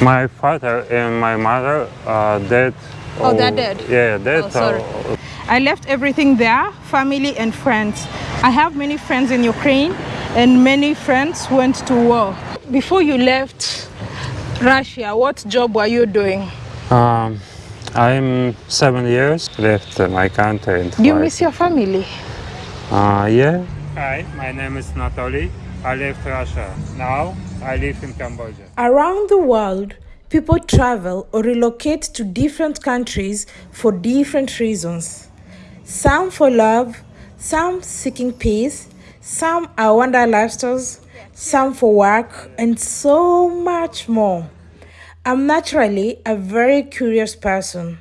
My father and my mother are dead. Oh, they're dead? Yeah, dead. Oh, sorry. I left everything there, family and friends. I have many friends in Ukraine and many friends went to war. Before you left Russia, what job were you doing? um, I'm seven years left my country. And Do you miss your family? Uh, yeah. Hi, my name is Anatoly. I left Russia. Now I live in Cambodia. Around the world, people travel or relocate to different countries for different reasons. Some for love, some seeking peace, some are wanderlusters, some for work, and so much more. I'm naturally a very curious person,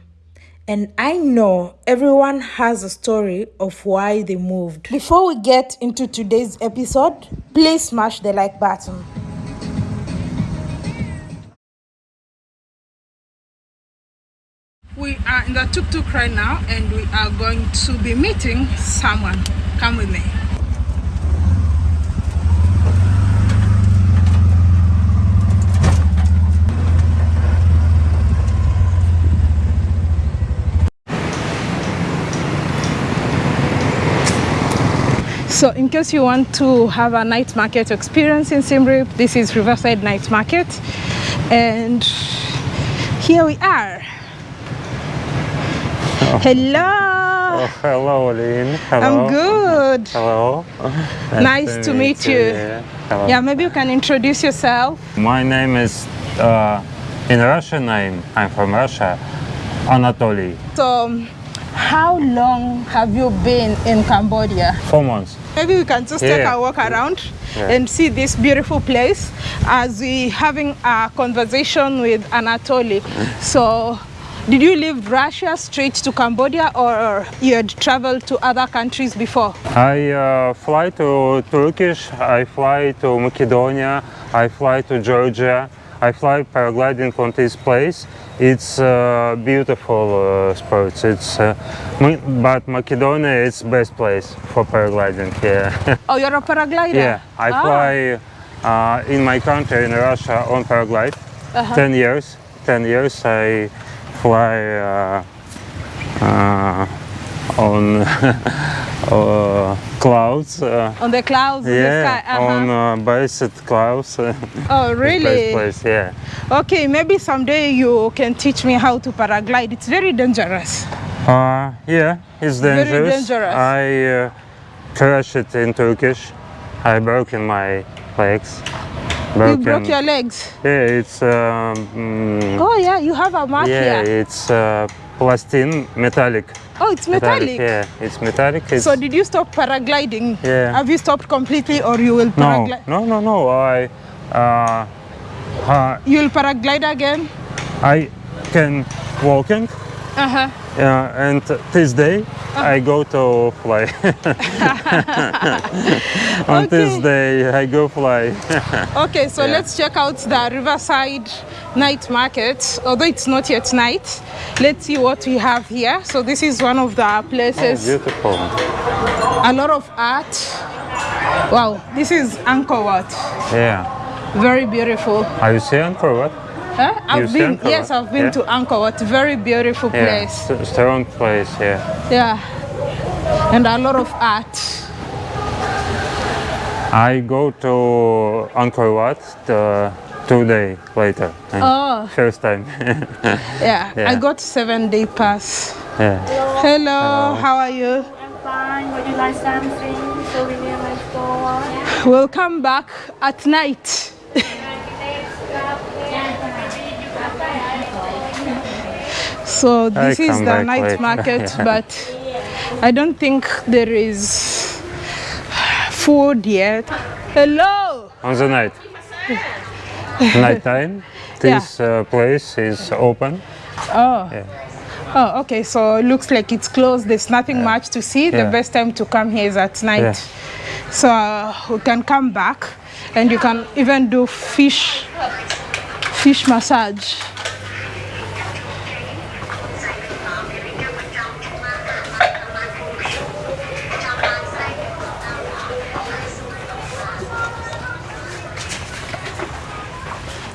and I know everyone has a story of why they moved. Before we get into today's episode, please smash the like button. We are in the tuk-tuk right now and we are going to be meeting someone. Come with me. So in case you want to have a night market experience in Siem Reap, this is Riverside Night Market. And here we are. Hello. Oh, hello, Lynn. Hello. I'm good. Hello. Nice to meet you. Hello. Yeah, maybe you can introduce yourself. My name is, uh, in Russian name, I'm from Russia, Anatoly. So, how long have you been in Cambodia? Four months. Maybe we can just take a walk around Yeah. and see this beautiful place as we having a conversation with Anatoly. So, did you leave Russia straight to Cambodia or you had traveled to other countries before? I uh, fly to Turkish, I fly to Macedonia, I fly to Georgia, I fly paragliding on this place. It's uh, beautiful uh, sports. It's uh, but Macedonia is best place for paragliding. Yeah, Oh, you're a paraglider? yeah. I Ah. fly uh, in my country in Russia on paraglide. Uh-huh. Ten years. Ten years I fly uh, uh, on uh, clouds. Uh, On the clouds the yeah, sky? Uh-huh. on uh, based clouds. Oh, really? Place, yeah. Okay, maybe someday you can teach me how to paraglide. It's very dangerous. Uh, yeah, it's dangerous. Very dangerous. I uh, crashed in Turkish. I broken my legs. You broke your legs. Yeah, it's um, mm, Oh yeah, you have a mark yeah, here. it's uh, plastin metallic. Oh, it's metallic. Yeah, it's metallic. It's, So did you stop paragliding? Yeah. Have you stopped completely or you will no, paraglide? no, no, no. I uh, uh, You will paraglide again? I can walking. Uh-huh. Yeah, and this day I go to fly. On this Okay. day I go fly. Okay, so Yeah. let's check out the Riverside night market. Although it's not yet night, let's see what we have here. So this is one of the places. Oh, beautiful. a lot of art. Wow, this is Angkor Wat. Yeah. Very beautiful. Are you seeing for what? Huh? I've see been yes, I've been Yeah. to Angkor Wat. Very beautiful Yeah. place. st- Strong place. Yeah. Yeah. And a lot of art. I go to Angkor Wat the two day later. Oh. First time. Yeah. I got seven day pass. yeah. Hello, how are you? I'm fine. Would you like something? So Souvenir my store? We'll come back at night. So this is the back night market, Yeah. but I don't think there is food yet. Hello. On the night. Night time. This uh, place is open. Oh. Yeah. Oh, okay. So it looks like it's closed. There's nothing much to see. The best time to come here is at night. Yeah. So uh, we can come back, and you can even do fish, fish massage.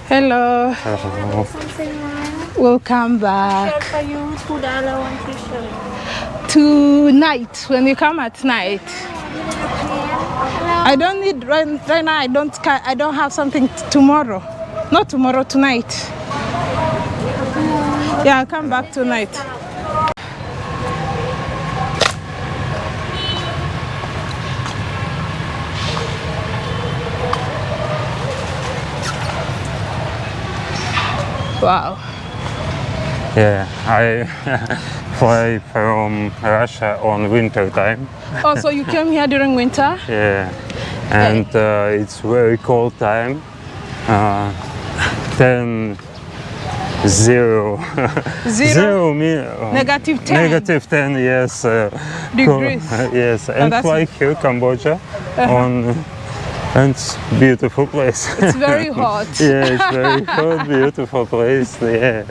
Hello. Hello. Something wrong? We'll come back Share for you two dollar one t-shirt. tonight when you come at night. I don't need right, right now. I don't. I don't have something tomorrow. Not tomorrow. Tonight. Yeah, I'll come back tonight. Wow. Yeah, I fly from Russia on winter time. Oh, so you came here during winter? Yeah, and uh, it's very cold time. Uh, 10 zero Zero? uh, Negative 10. negative 10 yes uh, Degrees. yes and that's- like here cambodia on and it's beautiful place It's very hot. yeah it's very hot beautiful place yeah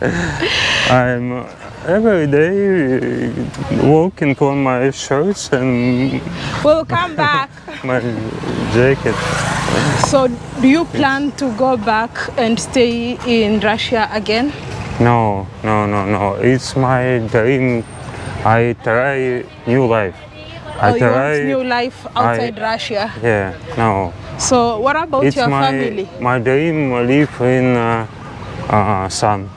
i'm uh, every day uh, walking on my shirts and We'll come back. my jacket So, do you plan to go back and stay in Russia again? No, no, no, no. It's my dream. I try new life. I or you try. want new life outside Russia? Yeah, no. So, what about it's your my family? my dream live in uh, uh, sun.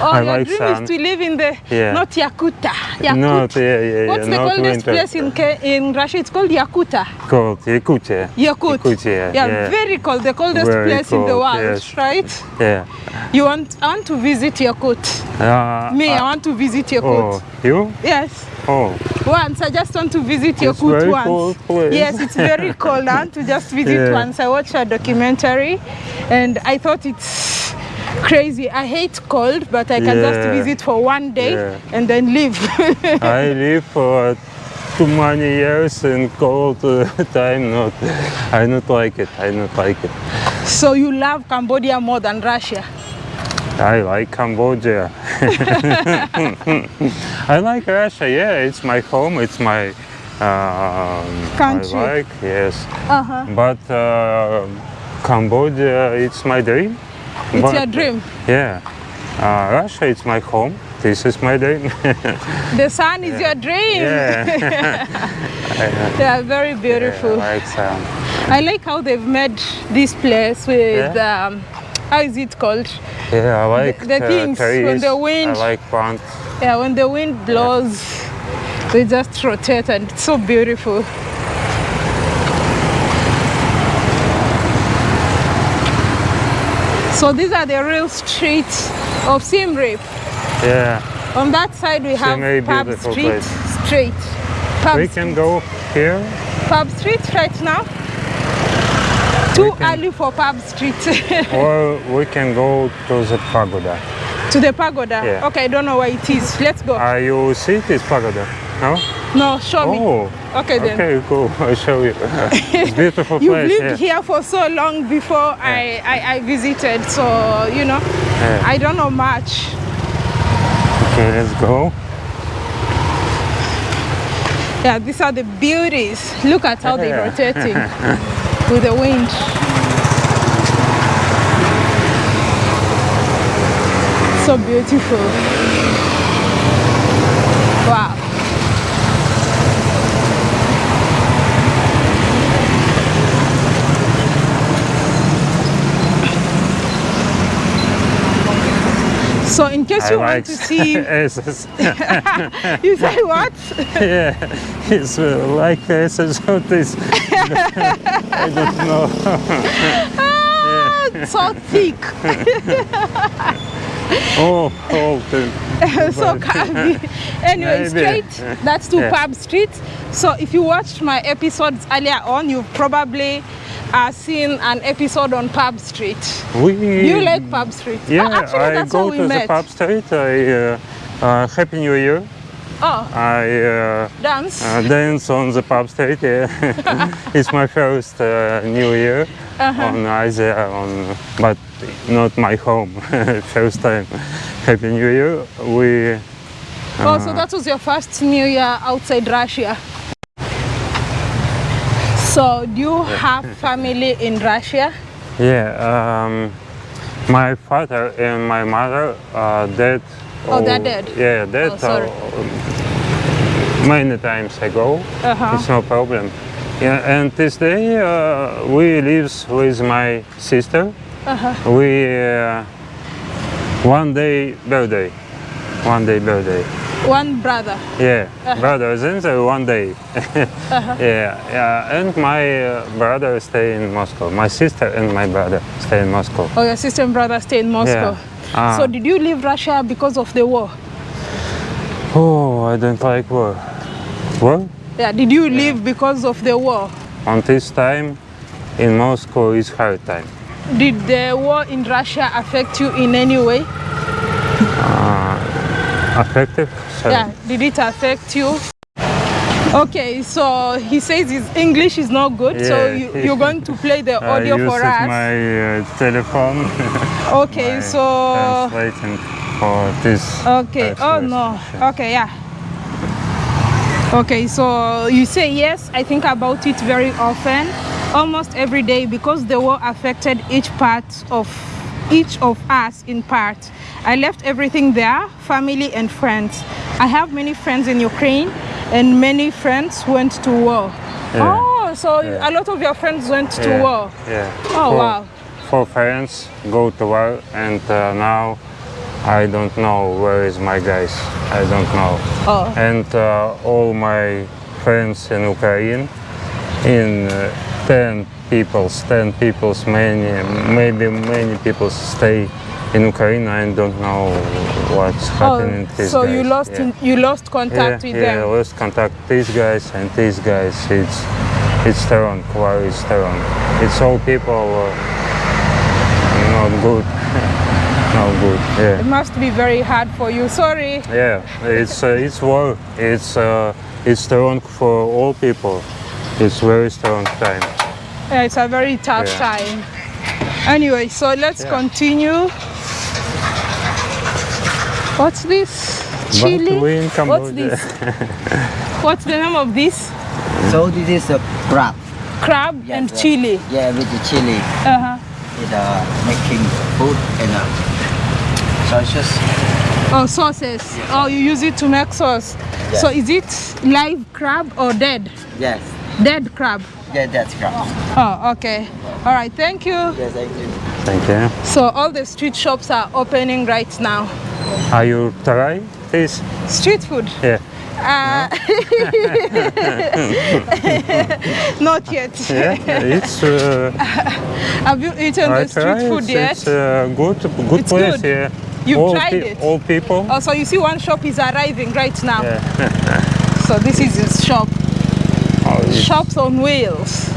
Oh, I your like dream sun. is to live in the Yeah. not Yakuta. Yakut. Not yeah, yeah, What's yeah. the not coldest place in in Russia? It's called Yakuta. Called Yakutia. Yakut. Yakutia, yeah, yeah. very cold. The coldest Very place in the world, yes. right? Yeah. You want? I want to visit Yakut. Uh, Me, I uh, want to visit Yakut. oh, you? Yes. Oh, Once, I just want to visit It's Yakut very once. cold place. Yes, it's very cold. I want to just visit Yeah. once. I watched a documentary and I thought it's crazy. I hate cold, but I can just visit for one day Yeah. and then leave. I live for too many years in cold uh, time. Not, I not like it. I not like it. so you love Cambodia more than Russia? I like Cambodia. I like Russia. Yeah, it's my home. It's my um, Country. I like yes, Uh-huh. but uh, Cambodia, it's my dream. It's But, your dream. Yeah, uh, Russia, it's my home. This is my dream. The sun is your dream. yeah, They are very beautiful. I like sun. I like how they've made this place with Yeah. um, how is it called? Yeah, I like the uh, things when trees. the wind- I like plants. Yeah, when the wind blows, they just rotate and it's so beautiful. So these are the real streets of Siem Reap. Yeah, On that side we have Siem Pub Street. place. Straight. Pub, we can go here. Pub Street right now. Too can- early for Pub Street. or we can go to the pagoda. to the pagoda. Yeah. Okay, I don't know where it is. Let's go. Are you see this pagoda? No? no, show me. Oh, Okay then. okay, cool. I'll show you. it's beautiful You've place. lived yeah. here for so long before I, I, I visited, so you know, Yeah. I don't know much. Okay, let's go. Yeah, these are the beauties. Look at how they're rotating with the wind. So beautiful. Wow. So in case I you want to see, SS. you say what? yeah, it's uh, like SS. or this. I don't know. Ah, so thick, Oh, oh, the- so curvy. Anyway, Maybe. straight. That's to Yeah. Pub Street. So if you watched my episodes earlier on, you've probably uh, seen an episode on Pub Street. we. You like Pub Street? Yeah, oh, actually, I that's go to met. the pub street. I uh, uh, Happy New Year. Oh, I uh, dance. uh, dance on the pub street. Yeah, it's my first uh, New Year Uh-huh. on Asia, on but not my home. first time. Happy New Year. We oh, so that was your first New Year outside Russia. So do you have family in Russia? yeah. Um, My father and my mother are dead. Oh, they're dead? Yeah, dead. Oh, sorry. uh, many times ago. Uh-huh. It's no problem. Yeah, and this day uh, we lives with my sister. Uh-huh. We uh, one day birthday, one day birthday. One brother. Yeah, Uh-huh. brothers and uh, one day. Yeah, yeah. And my uh, brother stay in Moscow. My sister and my brother stay in Moscow. Oh, your sister and brother stay in Moscow. Ah. So did you leave Russia because of the war? Oh, I don't like war. War? Yeah, did you leave because of the war? On this time, in Moscow is hard time. Did the war in Russia affect you in any way? Affected? Sorry. Yeah, did it affect you? Okay, so he says his English is not good, so Yeah. you, you're going to play the audio for us. my uh, telephone. okay, my so translating for this. okay. Oh no. Okay, yeah. Okay, so you say yes. I think about it very often, almost every day, because the war affected each part of each of us in part. I left everything there, family and friends. I have many friends in Ukraine, and many friends went to war. Yeah. Oh, so Yeah. a lot of your friends went to yeah. war. Yeah. Oh, four, wow. Four friends go to war, and uh, now I don't know where is my guys. I don't know. Oh. And uh, all my friends in Ukraine, in uh, ten peoples, ten peoples, many, maybe many people stay in Ukraine. I don't know what's happening. Oh, so you lost Yeah. in, you lost contact yeah, with yeah, them. lost contact these guys and these guys. It's it's wrong. War is. It's all people uh, not good. not good. Yeah. It must be very hard for you. Sorry. yeah. It's uh, it's war. It's uh, it's wrong for all people. It's very strong time. Yeah, it's a very tough Yeah. time. Anyway, so let's Yeah. continue. What's this? Chili? What's this? What's the name of this? So this is a crab. Crab Yes, and yes. chili. Yeah, with the chili. Uh-huh. With uh, making food and uh, sauces. Oh, sauces. Oh, you use it to make sauce. Yeah. So is it live crab or dead? Yes. Dead crab. Yeah, that's crab. Oh, okay. All right, thank you. Yes, thank you. Thank you. So all the street shops are opening right now. Are you trying this? Street food. Yeah. Uh, not yet. Yeah. It's. Uh, Have you eaten I the street try. food it's, yet? It's a good, good It's place. good. Yeah. You've all tried it? All people. Oh, so you see one shop is arriving right now. Yeah. So this is his shop. Shops on wheels.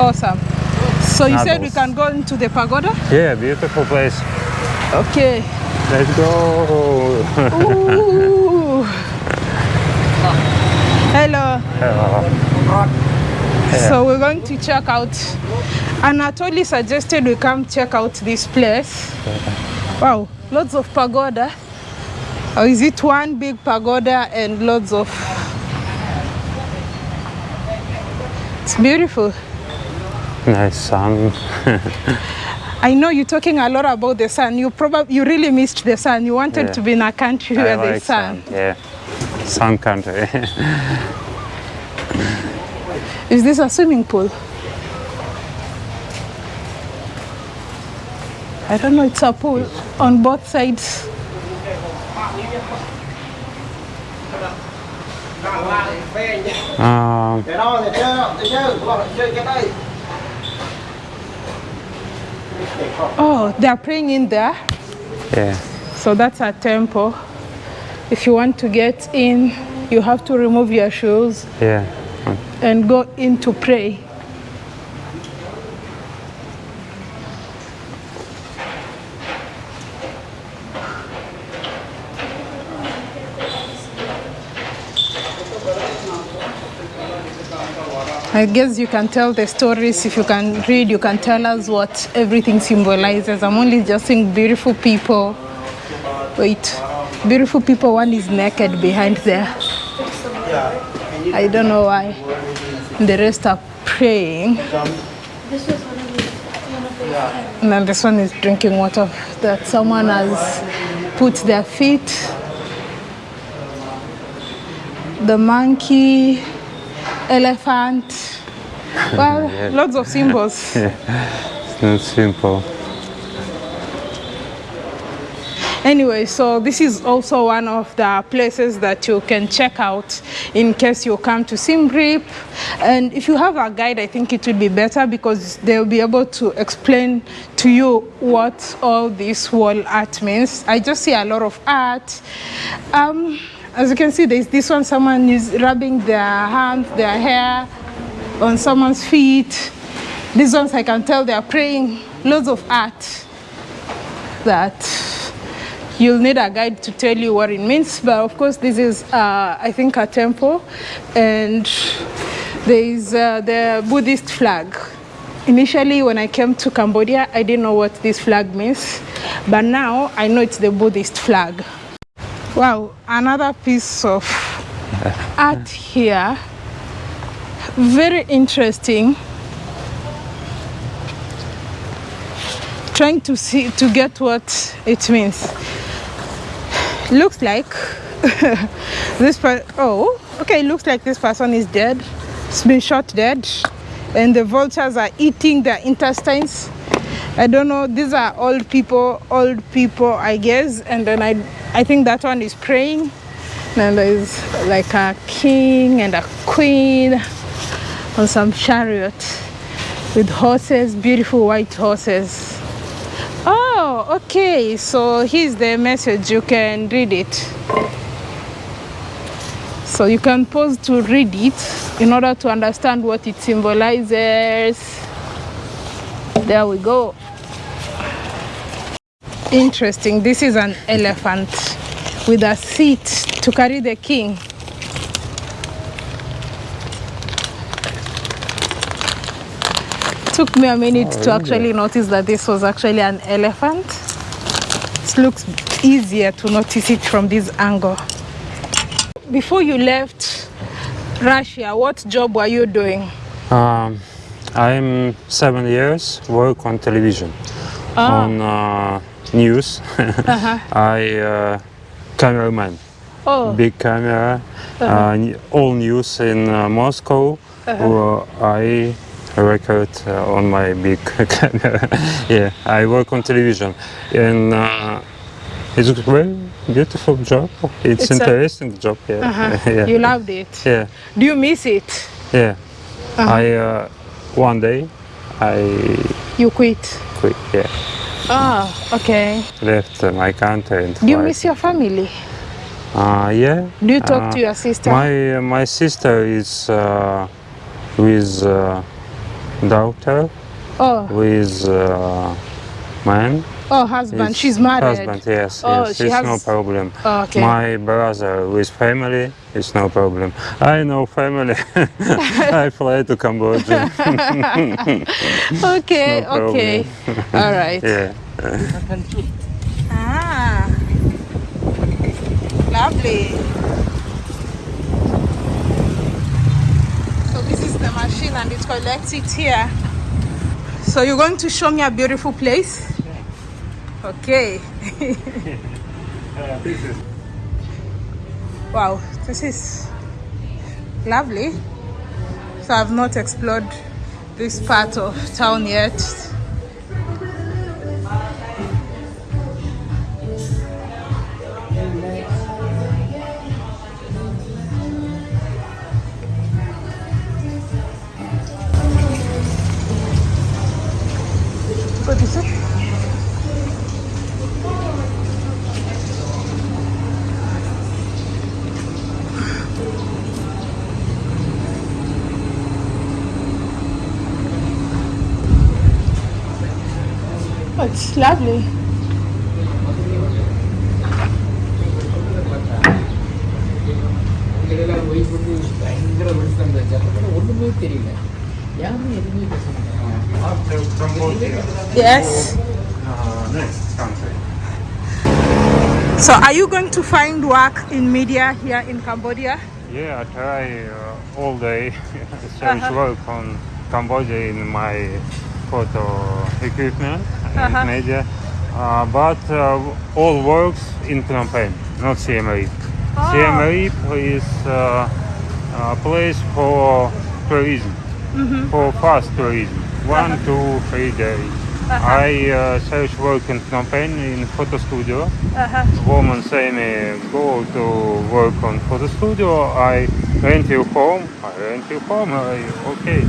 Awesome. So you said we can go into the pagoda? yeah, beautiful place. Okay. Let's go. Ooh. Hello. So we're going to check out. Anatoly suggested we come check out this place. Wow, lots of pagoda. Or is it one big pagoda and lots of? It's beautiful. nice sun. I know you're talking a lot about the sun. You probably you really missed the sun. You wanted Yeah. to be in a country I where like there's sun. sun. Yeah. Sun country. Is this a swimming pool? I don't know, it's a pool on both sides. Oh, they're praying in there. yeah. So that's a temple. If you want to get in, you have to remove your shoes Yeah. and go in to pray. I guess you can tell the stories. If you can read, you can tell us what everything symbolizes. I'm only just seeing beautiful people. Wait, beautiful people. One is naked behind there. I don't know why. The rest are praying. And then this one is drinking water that someone has put their feet. The monkey, elephant. Well, lots of symbols. It's not simple. Anyway, so this is also one of the places that you can check out in case you come to Siem And if you have a guide, I think it will be better because they'll be able to explain to you what all this wall art means. I just see a lot of art. Um, as you can see, there's this one, someone is rubbing their hands, their hair on someone's feet. These ones I can tell they are praying. Loads of art that you'll need a guide to tell you what it means. But of course this is uh, I think a temple. And there is uh, the Buddhist flag. Initially when I came to Cambodia I didn't know what this flag means. But now I know it's the Buddhist flag wow another piece of art here. Very interesting. Trying to see to get what it means. Looks like this per oh okay looks like this person is dead. It's been shot dead. And the vultures are eating their intestines i don't know these are old people old people i guess and then i i think that one is praying and there's like a king and a queen on some chariot with horses beautiful white horses. Oh okay so here's the message you can read it. So you can pause to read it in order to understand what it symbolizes. There we go interesting this is an elephant with a seat to carry the king took me a minute to actually notice that this was actually an elephant. It looks easier to notice it from this angle. Before you left Russia, what job were you doing? Um, I'm seven years work on television, Ah. on uh, news. I uh, cameraman, Oh, big camera, uh, n- all news in uh, Moscow. where I record uh, on my big camera. yeah, I work on television, and uh, it's a very beautiful job. It's, It's interesting job. Yeah, uh-huh. yeah. you loved it. yeah. Do you miss it? Yeah. I uh, one day I You quit. quit. Yeah, Ah, okay. left uh, my country and Do you miss your family? Uh, yeah. Do you talk Uh, to your sister? My uh, my sister is uh, with uh, daughter oh, with uh, man. Oh, husband. She's married. Husband, yes, Oh, yes. she it's has- no problem. Oh, okay. My brother with family it's no problem. I know family. I fly to Cambodia. okay, No okay. All right. yeah. Ah, lovely. So this is the machine and it collects it here. So you're going to show me a beautiful place? Okay. Uh, wow, this is lovely. So I've not explored this part of town yet. Cambodia, Yes. uh. So are you going to find work in media here in Cambodia? Yeah, I try uh, all day search work on Cambodia in my photo equipment and Uh-huh. media, uh, but uh, all works in Phnom Penh, not Siem Reap. Ah. Siem Reap is uh, a place for tourism, Mm-hmm. for fast tourism, one, Uh-huh. two, three days. I uh, search work in Phnom Penh in photo studio. Uh-huh. Woman say me go to work on photo studio. I rent you home. I rent you home. I, okay,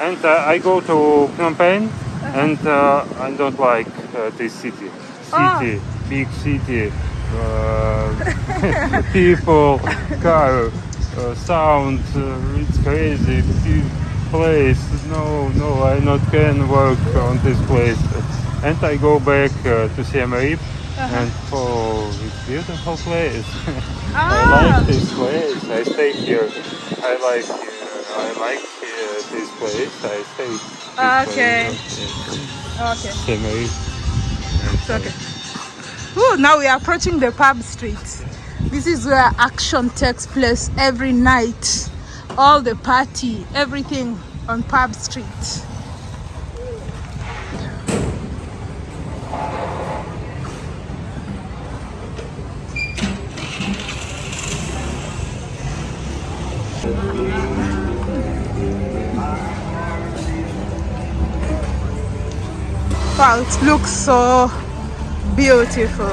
and uh, I go to Phnom Penh, and uh, I don't like uh, this city. Ah. City, big city, uh, people, car, uh, sound. Uh, it's crazy. Big place. No, no, I not can work on this place. And I go back uh, to Siem Reap. And oh, it's beautiful place. I Ah. like this place. I stay here. I like I like uh, this place. I stay. Okay. Okay. It's okay. Ooh, now we are approaching the pub street. This is where action takes place every night. All the party, everything on pub street. Wow, it looks so beautiful.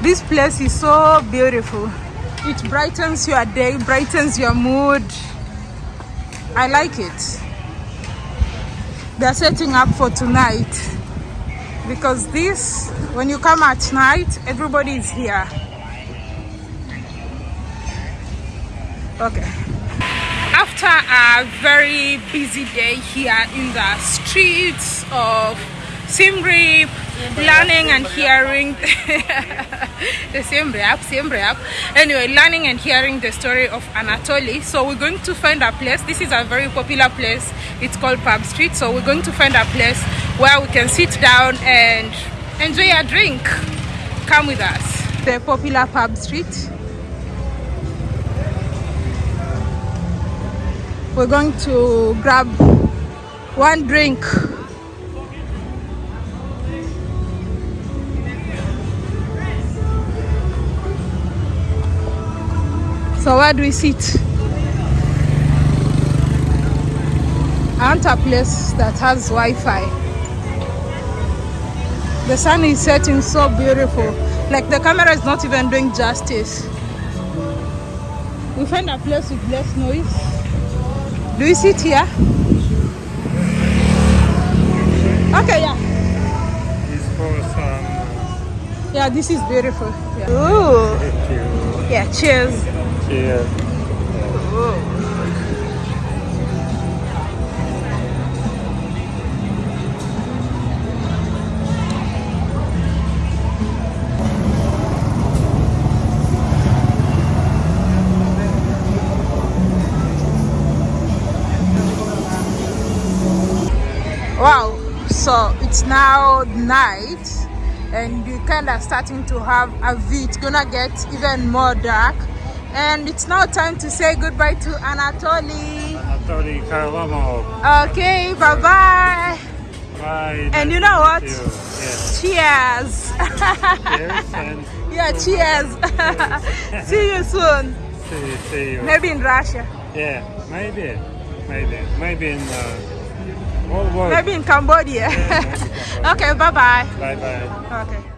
This place is so beautiful. It brightens your day, brightens your mood. I like it. They're setting up for tonight because this, when you come at night, everybody is here. Okay. After a very busy day here in the streets of Siem Reap, learning and hearing the Siem Reap, Siem Reap. Anyway, learning and hearing the story of Anatoly. So we're going to find a place. This is a very popular place. It's called Pub Street. So we're going to find a place where we can sit down and enjoy a drink. Come with us. The popular Pub Street. We're going to grab one drink. So where do we sit? I want a place that has Wi-Fi. The sun is setting so beautiful. Like the camera is not even doing justice. We find a place with less noise do you sit here? Okay, yeah. It's for some. Yeah, this is beautiful. Yeah. Ooh. Thank you. Yeah, cheers. Cheers. It's now night and we're kind of starting to have a view. It's gonna get even more dark. And it's now time to say goodbye to Anatoly. Anatoly Kharlamov. Okay, bye bye. Bye. And you know what? you. Yes. Cheers. Cheers and yeah, cheers. See you soon. see, see you. Maybe in Russia. Yeah, maybe. Maybe. Maybe in uh, all world. Maybe in Cambodia. Yeah, maybe Cambodia. okay, bye bye. Bye bye. Okay.